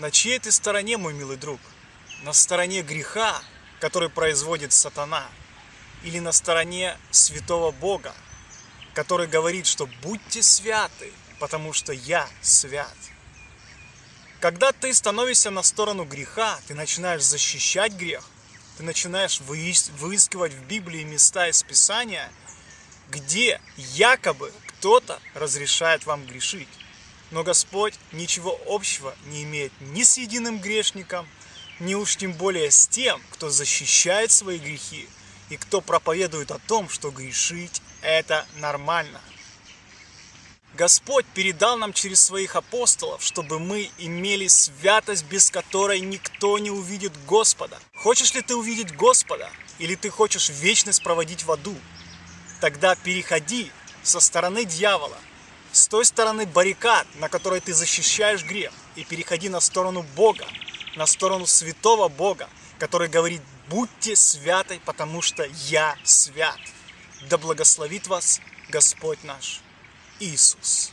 На чьей ты стороне, мой милый друг? На стороне греха, который производит сатана? Или на стороне святого Бога, который говорит, что будьте святы, потому что я свят? Когда ты становишься на сторону греха, ты начинаешь защищать грех, ты начинаешь выискивать в Библии места из Писания, где якобы кто-то разрешает вам грешить. Но Господь ничего общего не имеет ни с единым грешником, ни уж тем более с тем, кто защищает свои грехи и кто проповедует о том, что грешить это нормально. Господь передал нам через своих апостолов, чтобы мы имели святость, без которой никто не увидит Господа. Хочешь ли ты увидеть Господа? Или ты хочешь вечность проводить в аду? Тогда переходи со стороны дьявола, с той стороны баррикад, на которой ты защищаешь грех, и переходи на сторону Бога, на сторону святого Бога, который говорит, будьте святы, потому что я свят. Да благословит вас Господь наш Иисус.